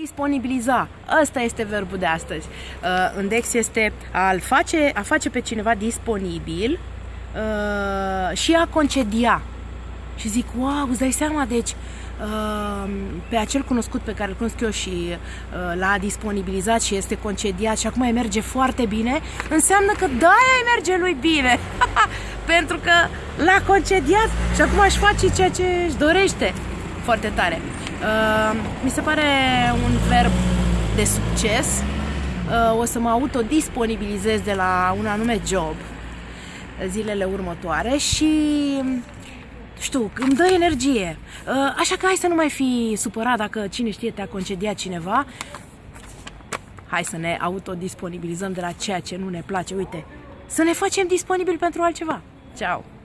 Disponibiliza. Ăsta este verbul de astăzi. Uh, în Dex este a face, a face pe cineva disponibil uh, și a concedia. Și zic, wow, îți dai seama, deci uh, pe acel cunoscut pe care îl cunosc eu și uh, l-a disponibilizat și este concediat și acum îi merge foarte bine, înseamnă că da, îi merge lui bine. Pentru că l-a concediat și acum își face ceea ce își dorește foarte tare. Uh, mi se pare un verb de succes. Uh, o să mă autodisponibilizez de la un anume job zilele următoare și știu, îmi dă energie. Uh, așa că hai să nu mai fi supărat dacă cine știe te-a concediat cineva. Hai să ne autodisponibilizăm de la ceea ce nu ne place. Uite, să ne facem disponibil pentru altceva. Ciao!